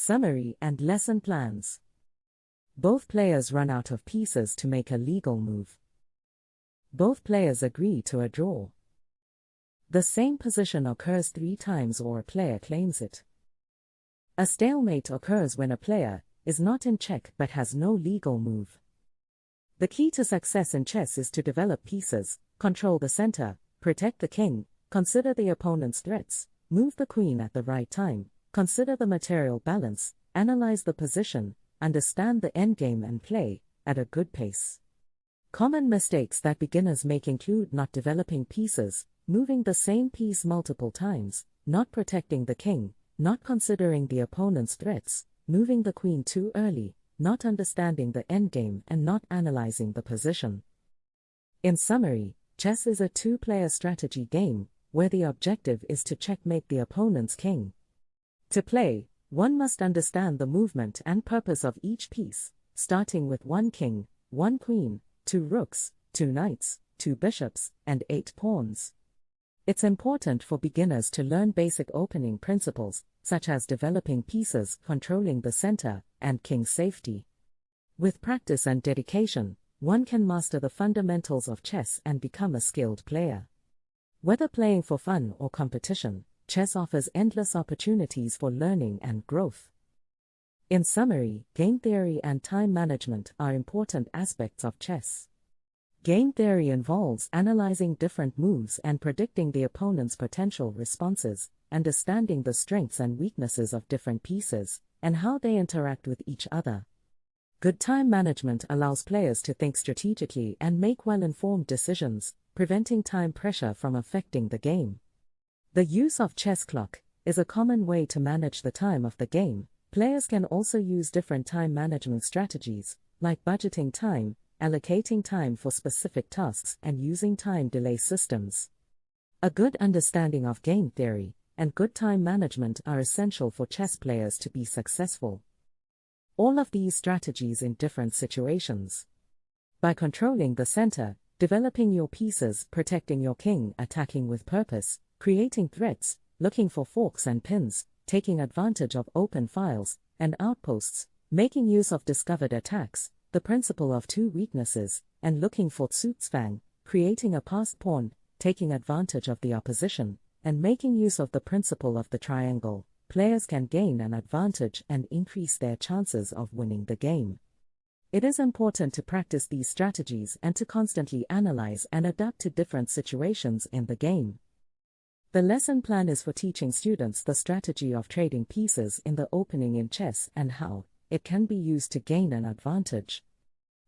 Summary and lesson plans. Both players run out of pieces to make a legal move. Both players agree to a draw. The same position occurs three times or a player claims it. A stalemate occurs when a player is not in check but has no legal move. The key to success in chess is to develop pieces, control the center, protect the king, consider the opponent's threats, move the queen at the right time, consider the material balance, analyze the position, understand the endgame and play at a good pace. Common mistakes that beginners make include not developing pieces, moving the same piece multiple times, not protecting the king, not considering the opponent's threats, moving the queen too early, not understanding the endgame and not analyzing the position. In summary, chess is a two-player strategy game, where the objective is to checkmate the opponent's king. To play, one must understand the movement and purpose of each piece, starting with one king, one queen, two rooks, two knights, two bishops, and eight pawns. It's important for beginners to learn basic opening principles, such as developing pieces, controlling the center, and king safety. With practice and dedication, one can master the fundamentals of chess and become a skilled player. Whether playing for fun or competition, chess offers endless opportunities for learning and growth. In summary, game theory and time management are important aspects of chess. Game theory involves analyzing different moves and predicting the opponent's potential responses, understanding the strengths and weaknesses of different pieces, and how they interact with each other. Good time management allows players to think strategically and make well informed decisions, preventing time pressure from affecting the game. The use of chess clock is a common way to manage the time of the game. Players can also use different time management strategies, like budgeting time, allocating time for specific tasks, and using time delay systems. A good understanding of game theory and good time management are essential for chess players to be successful. All of these strategies in different situations. By controlling the center, developing your pieces, protecting your king, attacking with purpose, creating threats, looking for forks and pins, taking advantage of open files and outposts, making use of discovered attacks, the principle of two weaknesses, and looking for Zugzwang, creating a passed pawn, taking advantage of the opposition, and making use of the principle of the triangle, players can gain an advantage and increase their chances of winning the game. It is important to practice these strategies and to constantly analyze and adapt to different situations in the game. The lesson plan is for teaching students the strategy of trading pieces in the opening in chess and how, it can be used to gain an advantage.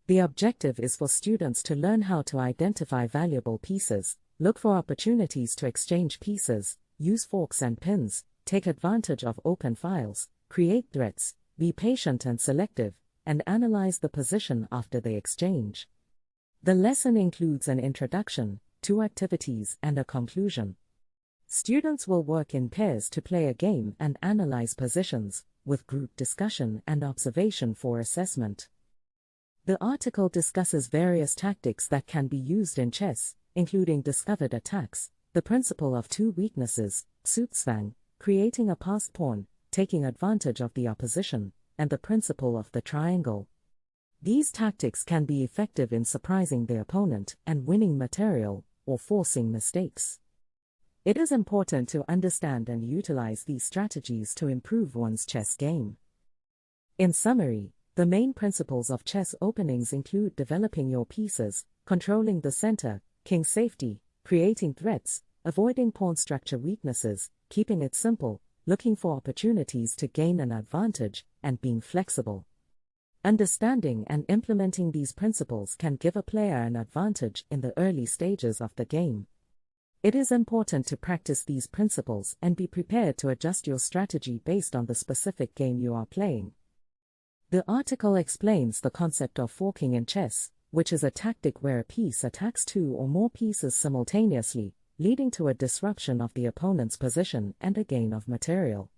The objective is for students to learn how to identify valuable pieces, look for opportunities to exchange pieces, use forks and pins, take advantage of open files, create threats, be patient and selective, and analyze the position after the exchange. The lesson includes an introduction, two activities, and a conclusion. Students will work in pairs to play a game and analyze positions, with group discussion and observation for assessment. The article discusses various tactics that can be used in chess, including discovered attacks, the principle of two weaknesses, Zugzwang, creating a passed pawn, taking advantage of the opposition, and the principle of the triangle. These tactics can be effective in surprising the opponent and winning material, or forcing mistakes. It is important to understand and utilize these strategies to improve one's chess game. In summary, the main principles of chess openings include developing your pieces, controlling the center, king safety, creating threats, avoiding pawn structure weaknesses, keeping it simple, looking for opportunities to gain an advantage, and being flexible. Understanding and implementing these principles can give a player an advantage in the early stages of the game. It is important to practice these principles and be prepared to adjust your strategy based on the specific game you are playing. The article explains the concept of forking in chess, which is a tactic where a piece attacks two or more pieces simultaneously, leading to a disruption of the opponent's position and a gain of material.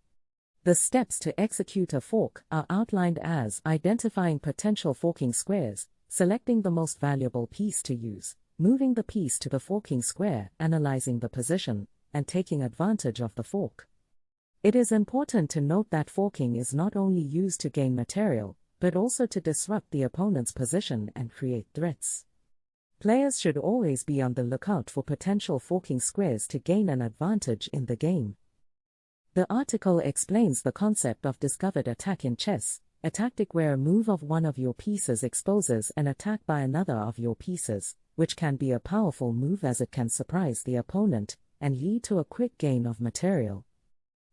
The steps to execute a fork are outlined as identifying potential forking squares, selecting the most valuable piece to use, moving the piece to the forking square, analyzing the position, and taking advantage of the fork. It is important to note that forking is not only used to gain material, but also to disrupt the opponent's position and create threats. Players should always be on the lookout for potential forking squares to gain an advantage in the game. The article explains the concept of discovered attack in chess, a tactic where a move of one of your pieces exposes an attack by another of your pieces, which can be a powerful move as it can surprise the opponent and lead to a quick gain of material.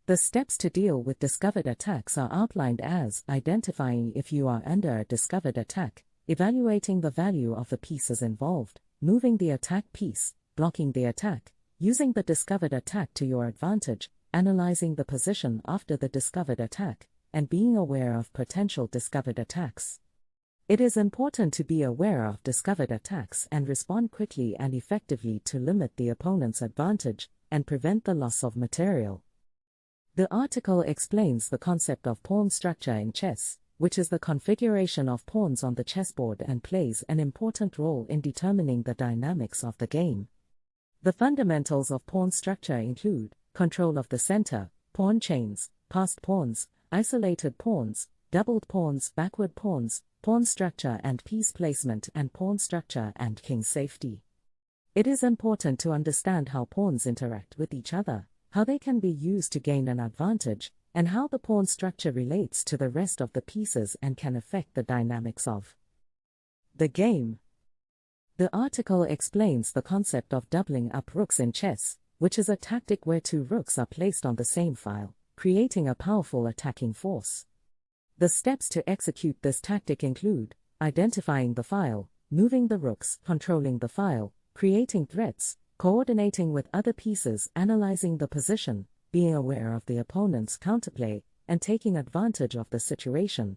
The steps to deal with discovered attacks are outlined as identifying if you are under a discovered attack, evaluating the value of the pieces involved, moving the attack piece, blocking the attack, using the discovered attack to your advantage, analyzing the position after the discovered attack, and being aware of potential discovered attacks. It is important to be aware of discovered attacks and respond quickly and effectively to limit the opponent's advantage and prevent the loss of material. The article explains the concept of pawn structure in chess, which is the configuration of pawns on the chessboard and plays an important role in determining the dynamics of the game. The fundamentals of pawn structure include control of the center, pawn chains, passed pawns, isolated pawns, doubled pawns, backward pawns, pawn structure and piece placement and pawn structure and king safety. It is important to understand how pawns interact with each other how they can be used to gain an advantage, and how the pawn structure relates to the rest of the pieces and can affect the dynamics of the game. The article explains the concept of doubling up rooks in chess, which is a tactic where two rooks are placed on the same file, creating a powerful attacking force. The steps to execute this tactic include identifying the file, moving the rooks, controlling the file, creating threats, coordinating with other pieces, analyzing the position, being aware of the opponent's counterplay, and taking advantage of the situation.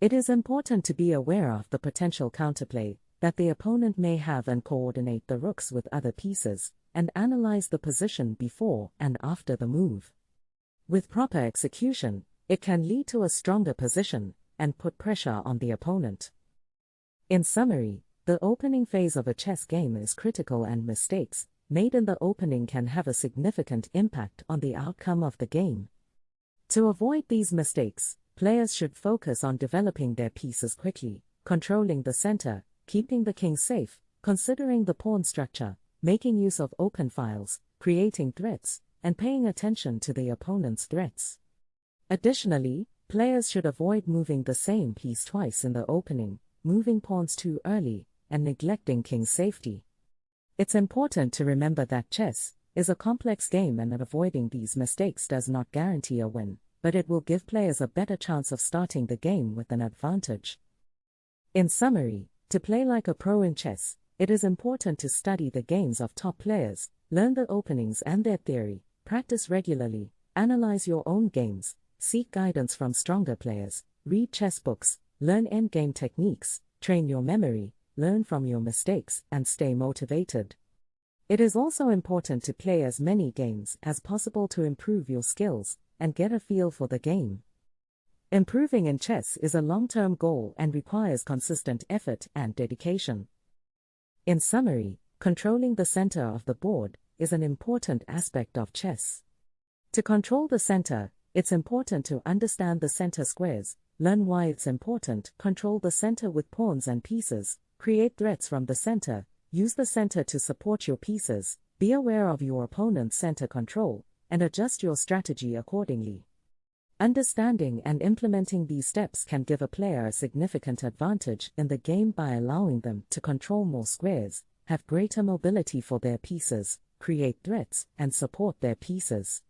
It is important to be aware of the potential counterplay that the opponent may have and coordinate the rooks with other pieces, and analyze the position before and after the move. With proper execution, it can lead to a stronger position and put pressure on the opponent. In summary, the opening phase of a chess game is critical and mistakes made in the opening can have a significant impact on the outcome of the game. To avoid these mistakes, players should focus on developing their pieces quickly, controlling the center, keeping the king safe, considering the pawn structure, making use of open files, creating threats, and paying attention to the opponent's threats. Additionally, players should avoid moving the same piece twice in the opening, moving pawns too early, and neglecting king's safety. It's important to remember that chess is a complex game and that avoiding these mistakes does not guarantee a win, but it will give players a better chance of starting the game with an advantage. In summary, to play like a pro in chess, it is important to study the games of top players, learn the openings and their theory, practice regularly, analyze your own games, seek guidance from stronger players, read chess books, learn endgame techniques, train your memory, learn from your mistakes, and stay motivated. It is also important to play as many games as possible to improve your skills and get a feel for the game. Improving in chess is a long term goal and requires consistent effort and dedication. In summary, controlling the center of the board is an important aspect of chess. To control the center, it's important to understand the center squares, learn why it's important, control the center with pawns and pieces, Create threats from the center, use the center to support your pieces, be aware of your opponent's center control, and adjust your strategy accordingly. Understanding and implementing these steps can give a player a significant advantage in the game by allowing them to control more squares, have greater mobility for their pieces, create threats, and support their pieces.